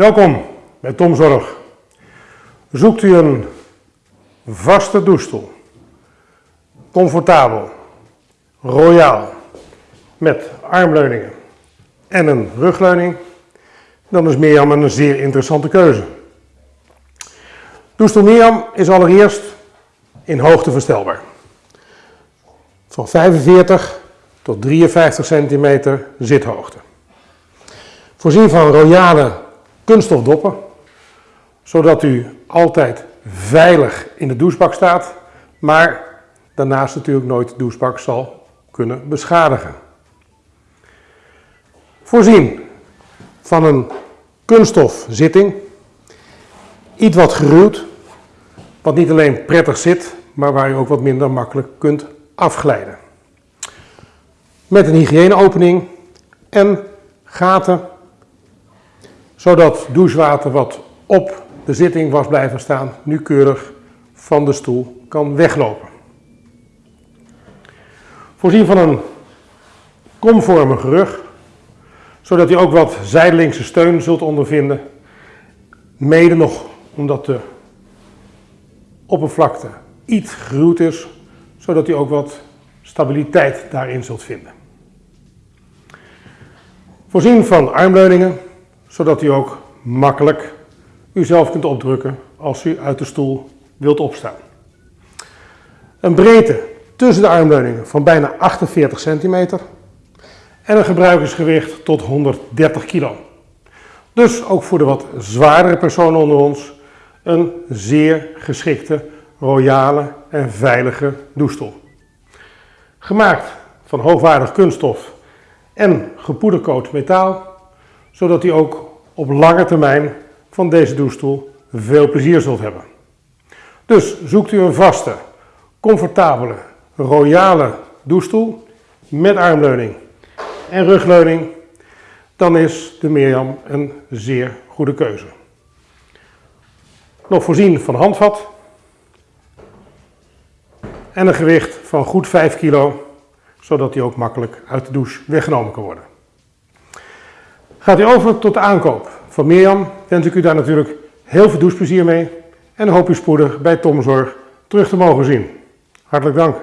Welkom bij Tomzorg. Zoekt u een vaste douchestoel, comfortabel, royaal, met armleuningen en een rugleuning, dan is Mirjam een zeer interessante keuze. Douchestoel Mirjam is allereerst in hoogte verstelbaar. Van 45 tot 53 centimeter zithoogte. Voorzien van royale kunststof doppen, zodat u altijd veilig in de douchebak staat, maar daarnaast natuurlijk nooit de douchebak zal kunnen beschadigen. Voorzien van een kunststof zitting, iets wat geruwd, wat niet alleen prettig zit, maar waar u ook wat minder makkelijk kunt afglijden. Met een hygiëneopening en gaten zodat douchewater wat op de zitting was blijven staan, nu keurig van de stoel kan weglopen. Voorzien van een komvormige rug, zodat u ook wat zijdelingse steun zult ondervinden. Mede nog omdat de oppervlakte iets geruwd is, zodat u ook wat stabiliteit daarin zult vinden. Voorzien van armleuningen, zodat u ook makkelijk uzelf kunt opdrukken als u uit de stoel wilt opstaan. Een breedte tussen de armleuningen van bijna 48 centimeter en een gebruikersgewicht tot 130 kilo. Dus ook voor de wat zwaardere personen onder ons een zeer geschikte, royale en veilige douchestoel. Gemaakt van hoogwaardig kunststof en gepoedercoat metaal zodat u ook op lange termijn van deze douchestoel veel plezier zult hebben. Dus zoekt u een vaste, comfortabele, royale douchestoel met armleuning en rugleuning, dan is de Mirjam een zeer goede keuze. Nog voorzien van handvat en een gewicht van goed 5 kilo, zodat hij ook makkelijk uit de douche weggenomen kan worden. Gaat u over tot de aankoop van Mirjam, wens ik u daar natuurlijk heel veel doucheplezier mee en hoop u spoedig bij Tomzorg terug te mogen zien. Hartelijk dank.